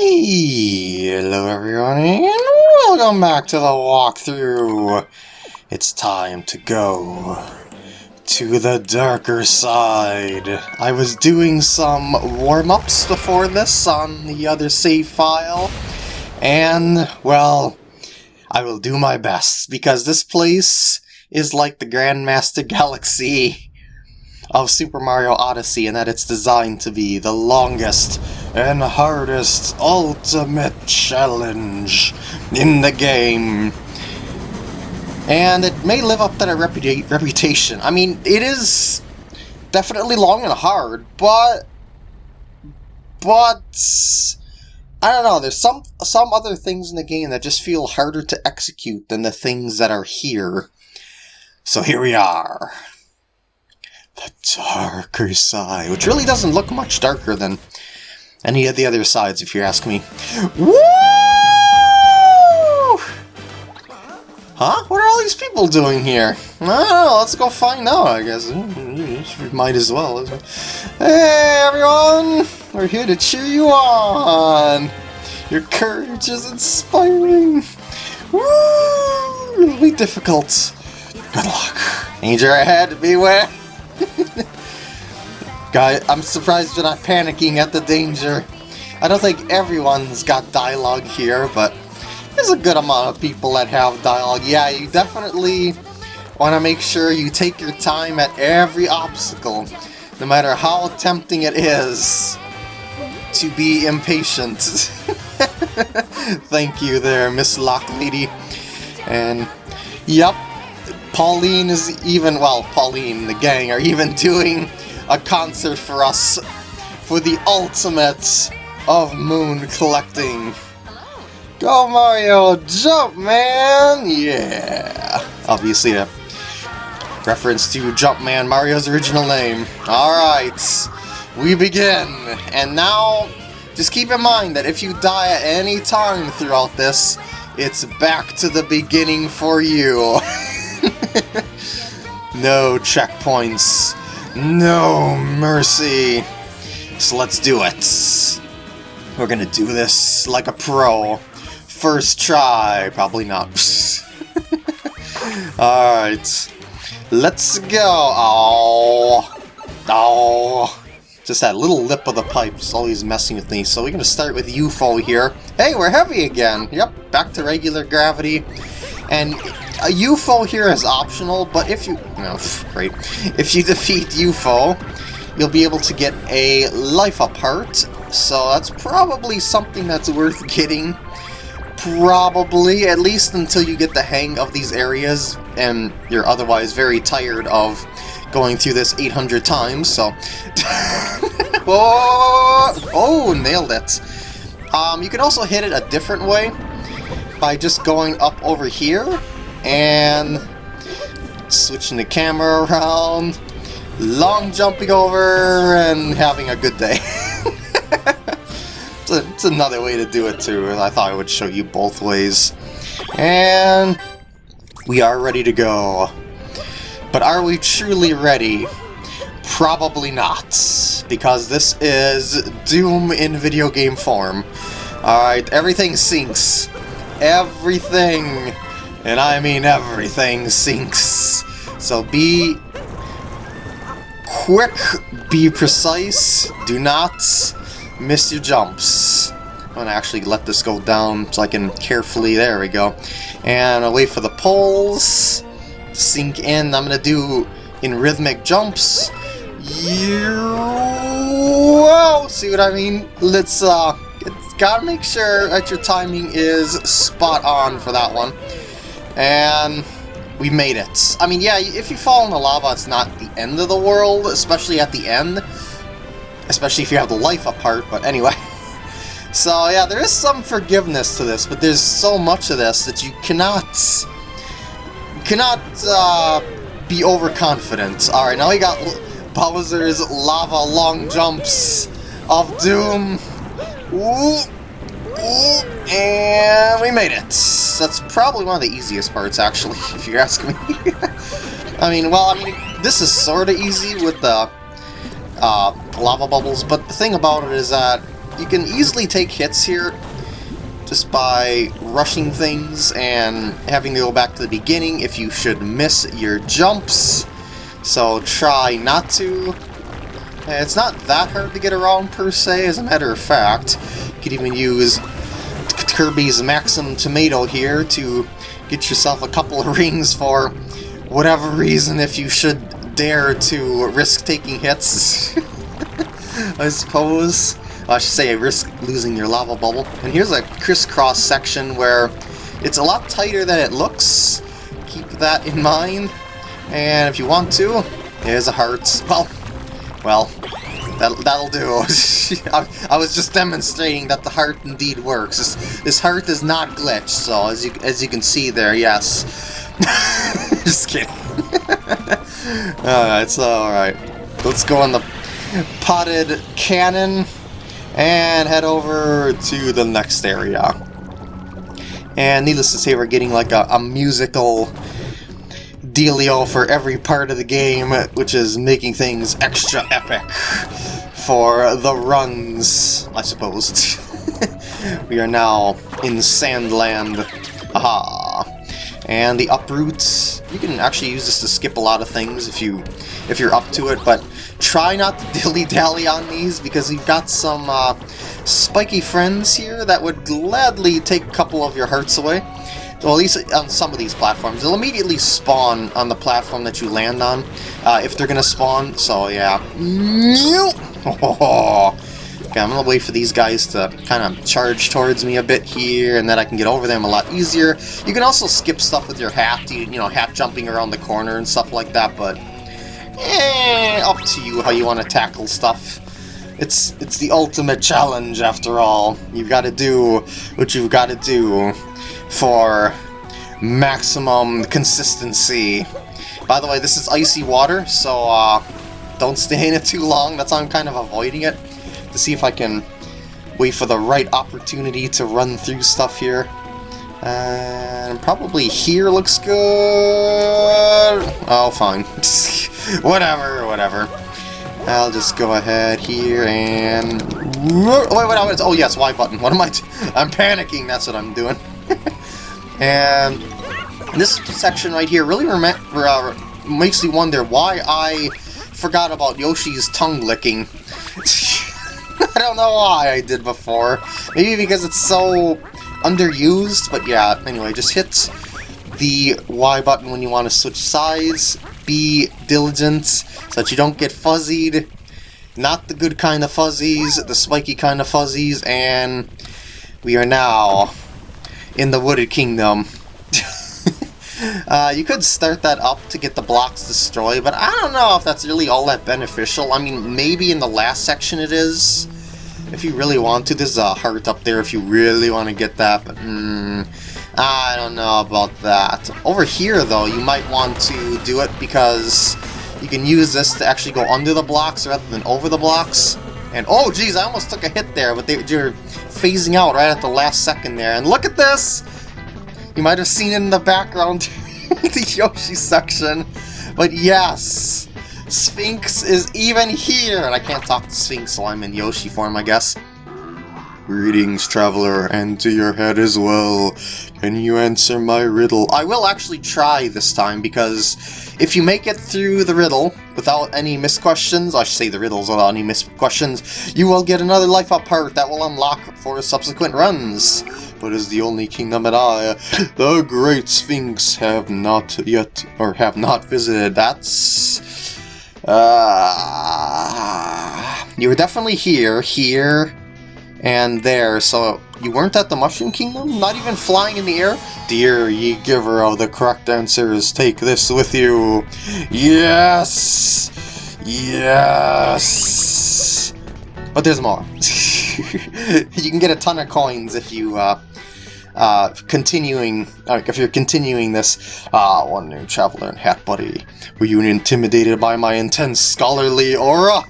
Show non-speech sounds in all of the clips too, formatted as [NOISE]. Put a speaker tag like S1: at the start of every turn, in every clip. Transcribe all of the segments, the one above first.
S1: Hello everyone and welcome back to the walkthrough. It's time to go to the darker side. I was doing some warm-ups before this on the other save file and, well, I will do my best because this place is like the Grandmaster Galaxy of Super Mario Odyssey and that it's designed to be the longest and hardest ultimate challenge in the game. And it may live up to that reputa reputation. I mean, it is definitely long and hard, but... But... I don't know, there's some some other things in the game that just feel harder to execute than the things that are here. So here we are. The darker side, which really doesn't look much darker than any of the other sides, if you ask me. Woo! Huh? What are all these people doing here? Oh, let's go find out, I guess. We Might as well. Hey, everyone! We're here to cheer you on! Your courage is inspiring! Woo! It'll be difficult. Good luck. Danger ahead, beware! [LAUGHS] Guy, I'm surprised you're not panicking at the danger. I don't think everyone's got dialogue here, but there's a good amount of people that have dialogue. Yeah, you definitely want to make sure you take your time at every obstacle, no matter how tempting it is to be impatient. [LAUGHS] Thank you there, Miss Lock Lady. And, yep, Pauline is even, well, Pauline the gang are even doing a concert for us for the ultimate of moon collecting. Go Mario, jump man! Yeah! Obviously a reference to Jumpman, Mario's original name. Alright, we begin. And now, just keep in mind that if you die at any time throughout this, it's back to the beginning for you. [LAUGHS] [LAUGHS] no checkpoints. No mercy. So let's do it. We're gonna do this like a pro. First try, probably not. [LAUGHS] Alright. Let's go. Oh. Oh. Just that little lip of the pipe is always messing with me. So we're to start with UFO here. Hey, we're heavy again. Yep, back to regular gravity. And a UFO here is optional, but if you... No, great. If you [LAUGHS] defeat UFO, you'll be able to get a life apart. So that's probably something that's worth getting Probably, at least until you get the hang of these areas, and you're otherwise very tired of going through this 800 times, so... [LAUGHS] oh, oh, nailed it! Um, you can also hit it a different way, by just going up over here, and switching the camera around, long jumping over, and having a good day. [LAUGHS] it's, a, it's another way to do it too, I thought I would show you both ways. And we are ready to go. But are we truly ready? Probably not, because this is Doom in video game form. Alright, everything sinks. Everything, and I mean everything, sinks. So be quick, be precise, do not miss your jumps. I'm to actually let this go down so I can carefully, there we go. And I'll wait for the poles sink in. I'm to do in rhythmic jumps. Whoa! See what I mean? Let's, uh, gotta make sure that your timing is spot on for that one. And we made it. I mean, yeah, if you fall in the lava, it's not the end of the world, especially at the end. Especially if you have the life apart, but anyway. [LAUGHS] So yeah, there is some forgiveness to this, but there's so much of this that you cannot... cannot uh, be overconfident. Alright, now we got Bowser's lava long jumps of doom. Ooh, and we made it. That's probably one of the easiest parts, actually, [LAUGHS] if you ask me. [LAUGHS] I mean, well, I mean, this is sort of easy with the uh, lava bubbles, but the thing about it is that you can easily take hits here just by rushing things and having to go back to the beginning if you should miss your jumps. So try not to. It's not that hard to get around per se, as a matter of fact. Could even use Kirby's Maxim Tomato here to get yourself a couple of rings for whatever reason if you should dare to risk taking hits. [LAUGHS] I suppose. I should say risk losing your lava bubble. And here's a crisscross section where it's a lot tighter than it looks. Keep that in mind. And if you want to, there's a heart. Well, well, that, that'll do. [LAUGHS] I, I, was just demonstrating that the heart indeed works. This, this heart is not glitched, so as you, as you can see there, yes. [LAUGHS] just kidding. [LAUGHS] alright, so alright. Let's go on the potted cannon and head over to the next area. And needless to say, we're getting like a, a musical dealio for every part of the game, which is making things extra epic for the runs, I suppose. [LAUGHS] we are now in Sandland. Aha! And the uproots, you can actually use this to skip a lot of things if you if you're up to it, but try not to [LAUGHS] dilly-dally on these because you've got some uh, spiky friends here that would gladly take a couple of your hearts away. Well, at least on some of these platforms. They'll immediately spawn on the platform that you land on, uh, if they're going to spawn, so yeah. Oh, [LAUGHS] Okay, I'm gonna wait for these guys to kind of charge towards me a bit here, and then I can get over them a lot easier. You can also skip stuff with your half, you, know, hat jumping around the corner and stuff like that, but eh, up to you how you want to tackle stuff. It's it's the ultimate challenge, after all. You've got to do what you've got to do for maximum consistency. By the way, this is icy water, so uh, don't stay in it too long. That's why I'm kind of avoiding it to see if I can wait for the right opportunity to run through stuff here. And probably here looks good. Oh, fine. [LAUGHS] whatever, whatever. I'll just go ahead here and... Wait, wait, wait, oh yes, Y button. What am I... I'm panicking, that's what I'm doing. And this section right here really uh, makes me wonder why I forgot about Yoshi's tongue licking. [LAUGHS] I don't know why I did before. Maybe because it's so underused, but yeah, anyway, just hit the Y button when you want to switch size. Be diligent so that you don't get fuzzied. Not the good kind of fuzzies, the spiky kind of fuzzies, and we are now in the Wooded Kingdom. [LAUGHS] uh, you could start that up to get the blocks destroyed, but I don't know if that's really all that beneficial. I mean, maybe in the last section it is, if you really want to. There's a heart up there if you really want to get that, but mm, I don't know about that. Over here, though, you might want to do it because you can use this to actually go under the blocks rather than over the blocks. And oh geez, I almost took a hit there, but they, are phasing out right at the last second there. And look at this! You might have seen it in the background, [LAUGHS] the Yoshi section. But yes, Sphinx is even here! And I can't talk to Sphinx, so I'm in Yoshi form, I guess. Greetings, traveler, and to your head as well. Can you answer my riddle? I will actually try this time, because if you make it through the riddle without any misquestions, I should say the riddles without any misquestions, you will get another life up part that will unlock for subsequent runs. But as the only kingdom that I, [GASPS] the Great Sphinx, have not yet, or have not visited, that's uh, you were definitely here, here, and there, so you weren't at the Mushroom Kingdom? Not even flying in the air? Dear ye giver of the correct answers, take this with you. Yes! Yes! But there's more. [LAUGHS] you can get a ton of coins if you uh, uh, continuing, uh, if you're continuing this, ah, one new traveler and hat buddy, were you intimidated by my intense scholarly aura?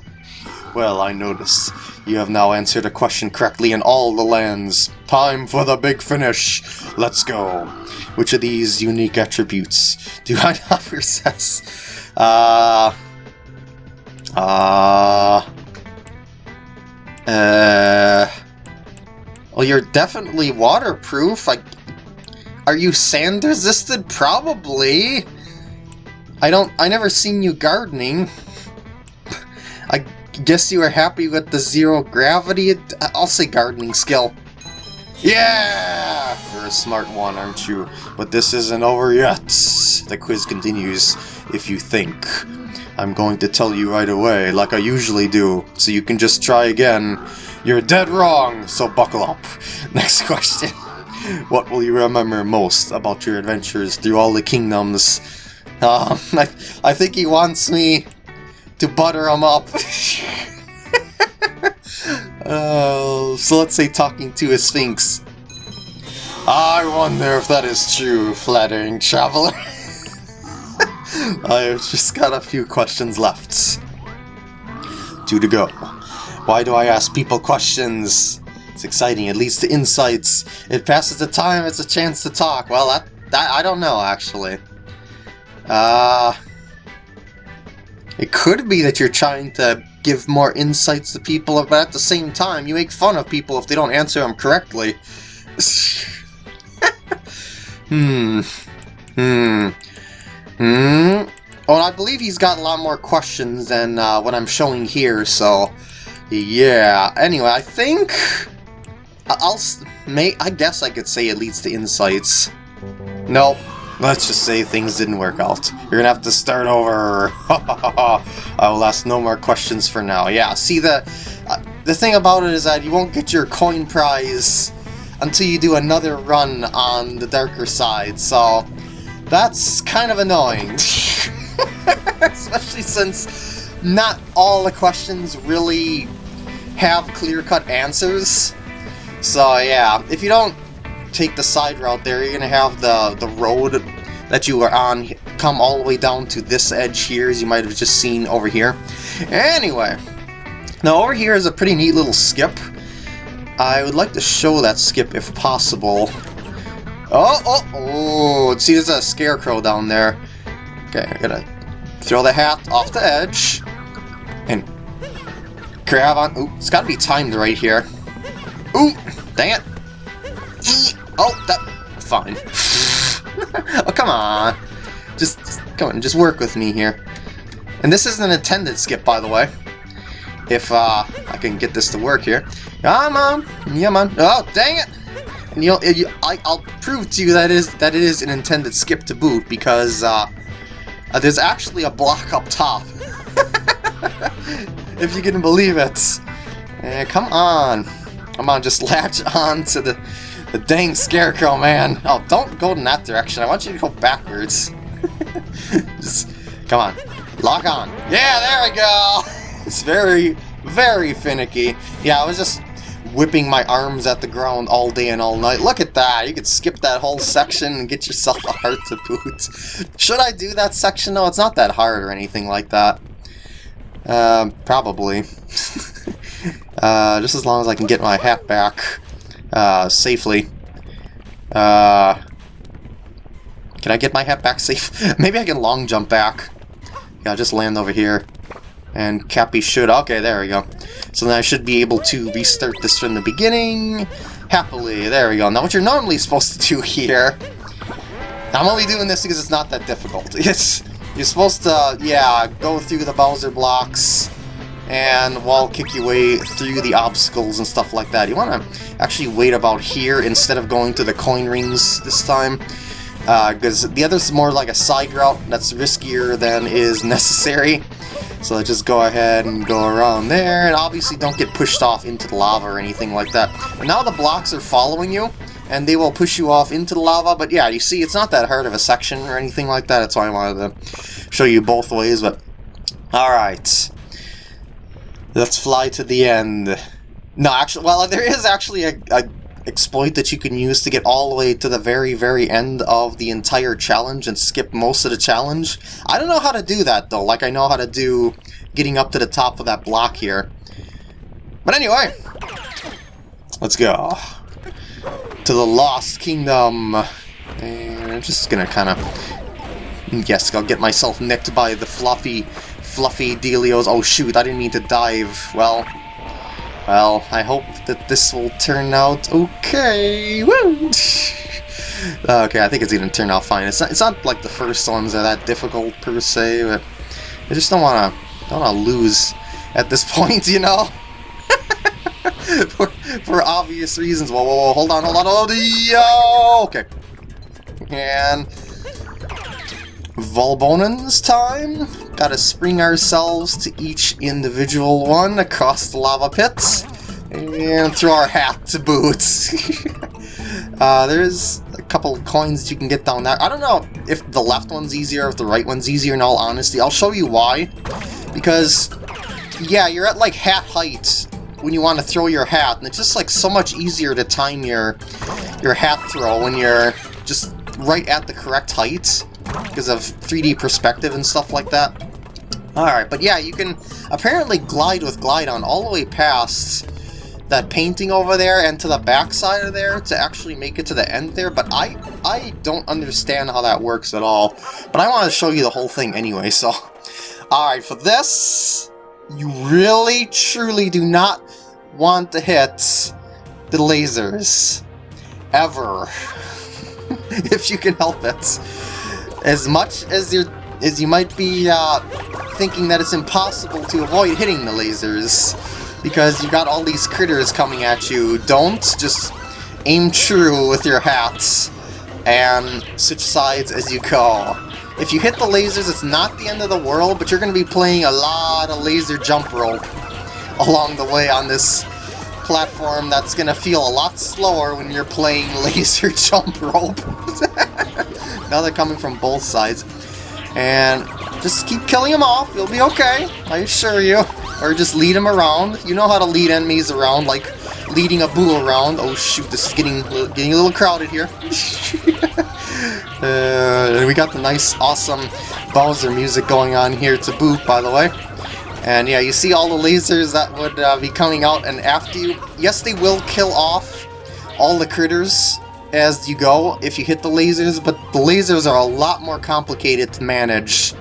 S1: Well, I notice you have now answered a question correctly in all the lands. Time for the big finish. Let's go. Which of these unique attributes do I [LAUGHS] not possess? Uh... Uh... Uh... Well, you're definitely waterproof. Like, are you sand resisted? Probably. I don't. I never seen you gardening. Guess you were happy with the zero gravity. I'll say gardening skill. Yeah! You're a smart one, aren't you? But this isn't over yet. The quiz continues. If you think. I'm going to tell you right away, like I usually do, so you can just try again. You're dead wrong, so buckle up. [LAUGHS] Next question. [LAUGHS] What will you remember most about your adventures through all the kingdoms? Um, [LAUGHS] I, I think he wants me to butter him up. uh, [LAUGHS] so let's say talking to a sphinx. I wonder if that is true, flattering traveler. [LAUGHS] I've just got a few questions left. Two to go. Why do I ask people questions? It's exciting, it leads to insights. It passes the time, it's a chance to talk. Well, that, that I don't know, actually. Uh... It could be that you're trying to give more insights to people, but at the same time, you make fun of people if they don't answer them correctly. [LAUGHS] hmm. Hmm. Hmm. Well, I believe he's got a lot more questions than uh, what I'm showing here, so... Yeah. Anyway, I think... I'll... May, I guess I could say it leads to insights. Nope. Let's just say things didn't work out. You're gonna have to start over. [LAUGHS] I will ask no more questions for now. Yeah, see, the, uh, the thing about it is that you won't get your coin prize until you do another run on the darker side, so that's kind of annoying. [LAUGHS] Especially since not all the questions really have clear-cut answers. So yeah, if you don't take the side route there, you're going to have the, the road that you are on come all the way down to this edge here, as you might have just seen over here. Anyway, now over here is a pretty neat little skip. I would like to show that skip if possible. Oh, oh, oh, see there's a scarecrow down there. Okay, I'm gonna throw the hat off the edge. And grab on, ooh, it's gotta be timed right here. Ooh, dang it. Oh, that, fine. [LAUGHS] oh, come on. Just, just, come on, just work with me here. And this is an intended skip, by the way. If, uh, I can get this to work here. Come on. Yeah, man. Oh, dang it. And you'll, you, I, I'll prove to you that is that it is an intended skip to boot because uh, uh, there's actually a block up top. [LAUGHS] if you can believe it. Uh, come on. Come on, just latch on to the, [LAUGHS] the dang scarecrow, man. Oh, don't go in that direction. I want you to go backwards. [LAUGHS] just, come on. Lock on. Yeah, there we go. [LAUGHS] It's very, very finicky. Yeah, I was just whipping my arms at the ground all day and all night. Look at that! You could skip that whole section and get yourself a heart to boot. Should I do that section? No, it's not that hard or anything like that. Uh, probably. uh, just as long as I can get my hat back uh, safely. Uh, can I get my hat back [LAUGHS] safe? Maybe I can long jump back. Yeah, I'll just land over here. And Cappy should... Okay, there we go. So then I should be able to restart this from the beginning. Happily. There we go. Now what you're normally supposed to do [LAUGHS] here... I'm only doing this because it's not that difficult. [LAUGHS] It's You're supposed to, yeah, go through the Bowser blocks and wall kick your way through the obstacles and stuff like that. You want to actually wait about here instead of going to the coin rings this time because uh, the other's more like a side route that's riskier than is [LAUGHS] necessary. So just go ahead and go around there, and obviously don't get pushed off into the lava or anything like that. now the blocks are following you, and they will push you off into the lava, but yeah, you see, it's not that hard of a section or anything like that, that's why I wanted to show you both ways, but... Alright. Let's fly to the end. No, actually, well, there is actually a, a exploit that you can use to get all the way to the very, very end of the entire challenge and skip most of the challenge. I don't know how to do that, though. Like, I know how to do getting up to the top of that block here. But anyway, let's go to the Lost Kingdom. And I'm just gonna kind of... Mm, yes, I'll get myself nicked by the fluffy, fluffy dealios. Oh shoot, I didn't mean to dive. Well, Well, I hope that this will turn out okay. Woo! [LAUGHS] Uh, okay, I think it's gonna turn out fine. It's not, it's not like the first ones are that difficult per se, but I just don't wanna don't wanna lose at this [LAUGHS] point, you know. [LAUGHS] for, for obvious reasons. Whoa, whoa, whoa, hold on, hold on, hold on. Yo! Okay. And Volbonan's time. Gotta spring ourselves to each individual one across the lava pits. And throw our hat to boots. [LAUGHS] uh, there's a couple of coins you can get down there. I don't know if the left one's easier if the right one's easier in all honesty. I'll show you why. Because, yeah, you're at like hat height when you want to throw your hat, and it's just like so much easier to time your your hat throw when you're just right at the correct height because of 3D perspective and stuff like that. Alright, but yeah, you can apparently glide with Glydon all the way past that painting over there and to the back side of there to actually make it to the end there, but I I don't understand how that works at all. But I want to show you the whole thing anyway, so... Alright, for this, you really, truly do not want to hit the lasers. Ever. [LAUGHS] if you can help it. As much as you as you might be uh, thinking that it's impossible to avoid hitting the lasers, because you got all these critters coming at you, don't just aim true with your hats and switch sides as you go. If you hit the lasers, it's not the end of the world, but you're going to be playing a lot of laser jump rope along the way on this platform that's going to feel a lot slower when you're playing [LAUGHS] laser jump rope. [LAUGHS] now they're coming from both sides. And just keep killing them off, you'll be okay, I assure you. Or just lead them around. You know how to lead enemies around, like leading a boo around. Oh shoot, this is getting, getting a little crowded here. [LAUGHS] uh, we got the nice, awesome Bowser music going on here to boot, by the way. And yeah, you see all the lasers that would uh, be coming out, and after you... Yes, they will kill off all the critters as you go if you hit the lasers, but the lasers are a lot more complicated to manage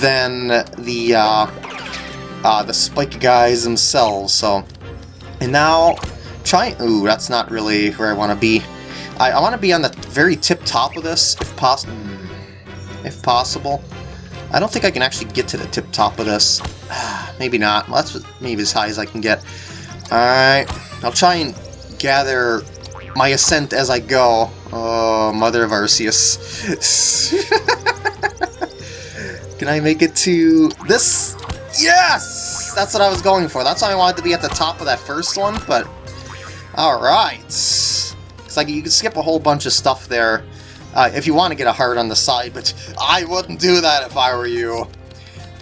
S1: than the uh, uh, the spike guys themselves. So, and now try. Ooh, that's not really where I want to be. I, I want to be on the very tip top of this, if possible. If possible. I don't think I can actually get to the tip top of this. [SIGHS] maybe not. Well, that's maybe as high as I can get. Alright. I'll try and gather my ascent as I go. Oh, Mother of Arceus. [LAUGHS] Can I make it to this? Yes! That's what I was going for. That's why I wanted to be at the top of that first one, but... Alright. It's like you can skip a whole bunch of stuff there uh, if you want to get a heart on the side, but I wouldn't do that if I were you.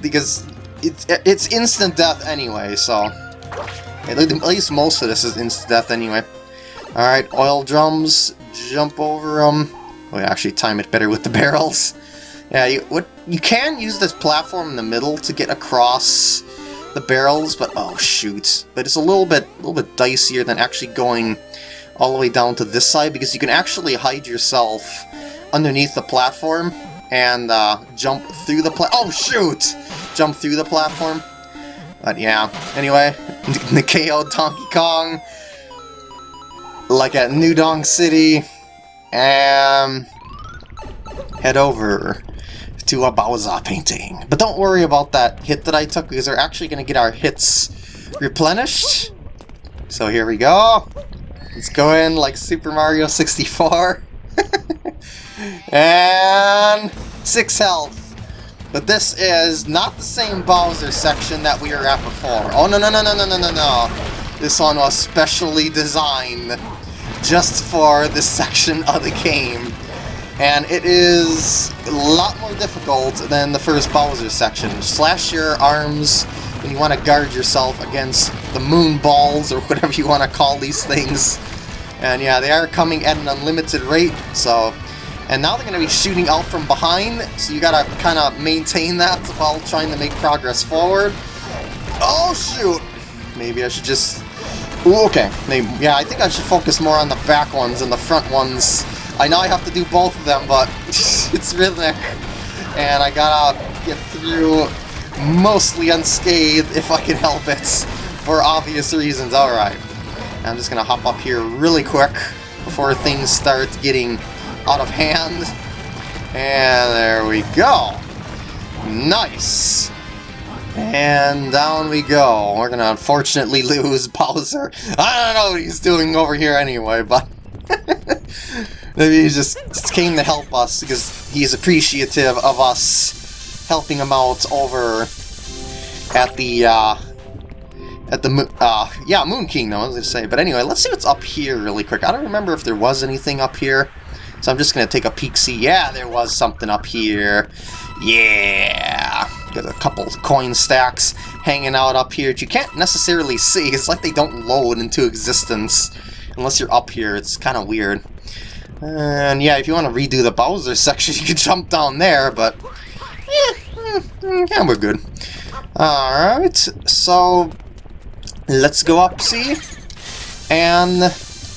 S1: Because it's, it's instant death anyway, so... At least most of this is instant death anyway. Alright, oil drums, jump over them. We actually time it better with the [LAUGHS] barrels. Yeah, you, what, you can use this platform in the middle to get across the barrels, but oh shoot. But it's a little bit a little bit dicier than actually going all the way down to this side because you can actually hide yourself underneath the platform and uh, jump through the pla- Oh shoot! Jump through the platform. But yeah, anyway, [LAUGHS] Nikeo Donkey Kong like at New Donk City, and head over to a Bowser painting. But don't worry about that hit that I took, because we're actually going to get our hits replenished. So here we go. Let's go in like Super Mario 64. [LAUGHS] and 6 health. But this is not the same Bowser section that we were at before. Oh, no, no, no, no, no, no, no, no. This one was specially designed just for this section of the game. And it is a lot more difficult than the first Bowser section. Slash your arms when you want to guard yourself against the moon balls or [LAUGHS] whatever you want to call these things. And yeah, they are coming at an unlimited rate, so... And now they're going to be shooting out from behind, so you gotta kind of maintain that while trying to make progress forward. Oh shoot! Maybe I should just Ooh, okay. Yeah, I think I should focus more on the back ones and the front ones. I know I have to do both of them, but [LAUGHS] it's rhythmic. And I gotta get through mostly unscathed if I can help it. for obvious reasons. Alright. I'm just gonna hop up here really quick before things start getting out of hand. And there we go. Nice. And down we go. We're gonna unfortunately [LAUGHS] lose Bowser. I don't know what he's doing over here anyway, but... [LAUGHS] Maybe he just, came to help us because he's appreciative of us helping him out over at the, uh, at the, uh, yeah, Moon Kingdom, I was gonna say. But anyway, let's see what's up here really quick. I don't remember if there was anything up here. So I'm just gonna take a peek, see, yeah, there was something up here. Yeah! Got a couple coin stacks hanging out up here that you can't necessarily see. It's like they don't load into existence unless you're up here. It's kind of weird. And yeah, if you want to redo the Bowser [LAUGHS] section, you can jump down there, but yeah, mm, mm, yeah we're good. Alright, so let's go up, see, and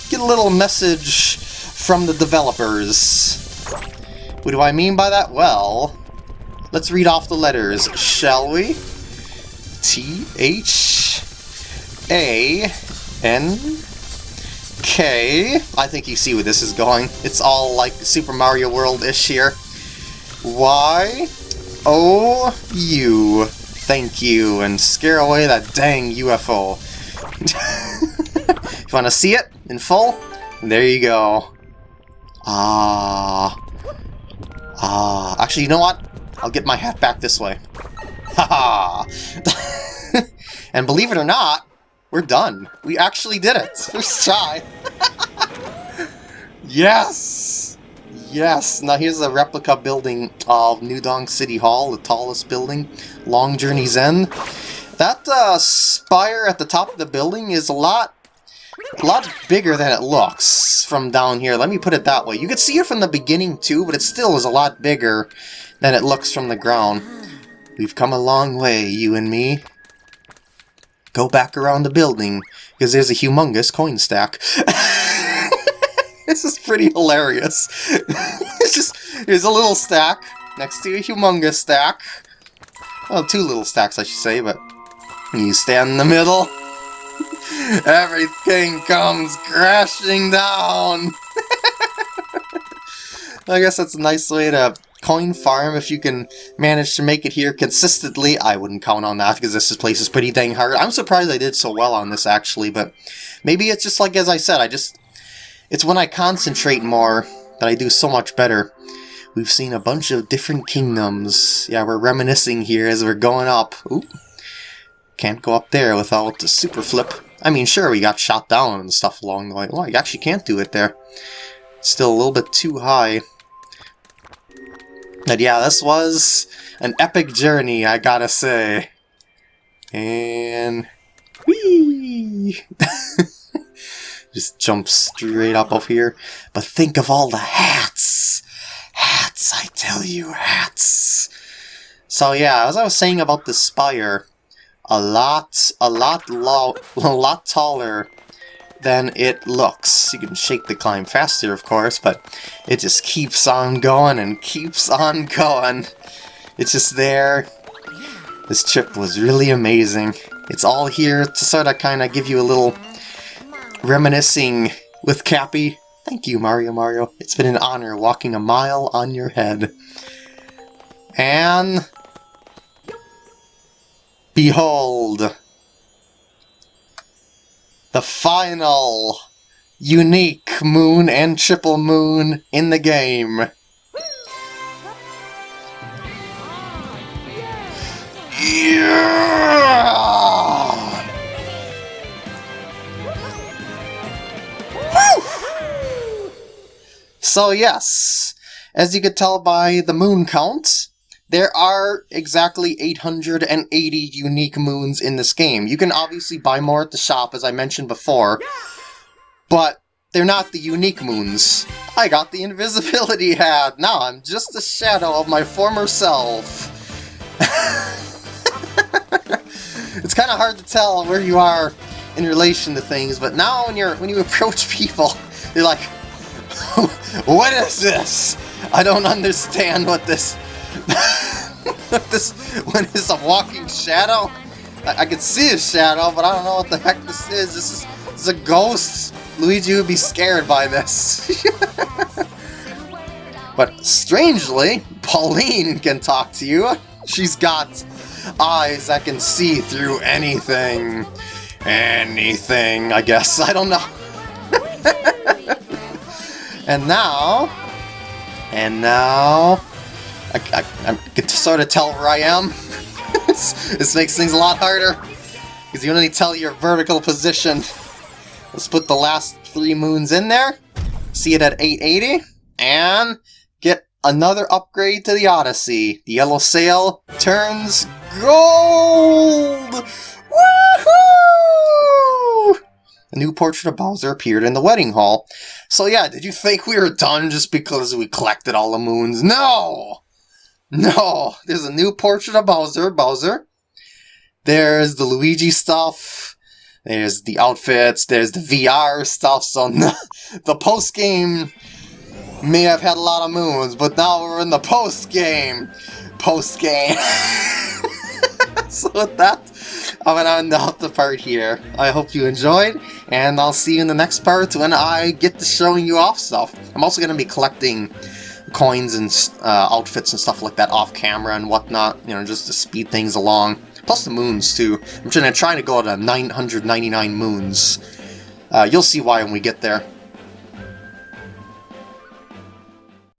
S1: get a little message from the developers. What do I mean by that? Well, let's read off the letters, shall we? T H A N K. I think you see where this is going. It's all like Super Mario World-ish here. Y O U. Thank you, and scare away that dang UFO. if [LAUGHS] you want to see it in full, there you go. Ah. Ah. Actually, you know what? I'll get my hat back this way. Haha! [LAUGHS] and believe it or not, we're done. We actually did it. [LAUGHS] First try. [LAUGHS] yes! Yes! Now here's a replica building of New Donk City Hall, the tallest building. Long Journey's End. That uh, spire at the top of the building is a lot a lot bigger than it looks from down here. Let me put it that way. You could see it from the beginning too, but it still is a lot bigger than it looks from the ground. We've come a long way, you and me go back around the building, because there's a humongous coin stack. [LAUGHS] this is pretty hilarious. [LAUGHS] it's just, there's a little stack next to a humongous stack. Well, two little stacks, I should say, but you stand in the middle, everything comes crashing down. [LAUGHS] I guess that's a nice way to coin farm if you can manage to make it here consistently. I wouldn't count on that because this place is pretty dang hard. I'm surprised I did so well on this actually, but maybe it's just like as I said, I just... It's when I concentrate more that I do so much better. We've seen a bunch of different kingdoms. Yeah, we're reminiscing here as we're going up. Ooh. Can't go up there without a super flip. I mean, sure, we got shot down and stuff along the way. Well, you actually can't do it there. still a little bit too high. But yeah, this was an epic journey, I gotta say. And... Whee! [LAUGHS] Just jump straight up over here. But think of all the hats! Hats, I tell you, hats! So yeah, as I was saying about the spire, a lot, a lot, low, [LAUGHS] a lot taller than it looks. You can shake the climb faster, of course, but it just keeps on going and keeps on [LAUGHS] going. It's just there. This trip was really amazing. It's all here to sort of kind of give you a little reminiscing with Cappy. Thank you, Mario Mario. It's been an honor walking a mile on your head. And... Behold! the final unique moon and triple moon in the game. Yeah! So yes, as you could tell by the moon count, there are exactly 880 unique moons in this game. You can obviously buy more at the shop, as I mentioned before, but they're not the unique moons. I got the invisibility [LAUGHS] hat! Now I'm just a shadow of my former self. [LAUGHS] it's kind of hard to tell where you are in relation to things, but now when you're when you approach [LAUGHS] people, you're like, what is this? I don't understand what this [LAUGHS] this one is a walking shadow? I, I can see a shadow, but I don't know what the heck this is. This is, this is a ghost. Luigi would be scared by this. [LAUGHS] but strangely, Pauline can talk to you. She's got eyes that can see through anything. Anything, I guess. I don't know. [LAUGHS] and now... And now... I, I, I can sort of tell where I am. [LAUGHS] this makes things a lot harder. Because you only tell your vertical position. Let's put the last three moons in there. See it at 880. And get another upgrade to the Odyssey. The yellow sail turns gold! Woohoo! A new portrait of Bowser appeared in the wedding hall. So yeah, did you think we were done just because we collected all the moons? No! [LAUGHS] No! There's a new portrait of Bowser, Bowser. There's the Luigi stuff. There's the outfits. There's the VR stuff. So [LAUGHS] the post-game may have had a lot of moons, but now we're in the post-game. Post-game. [LAUGHS] so with that, I'm gonna end off the part here. I hope you enjoyed, and I'll see you in the next part when I get to showing you off stuff. I'm also gonna be collecting coins and uh, outfits and stuff like that off camera and whatnot, you know, just to speed things along. Plus the moons, too. I'm trying to, trying to go to 999 moons. Uh, you'll see why when we get there.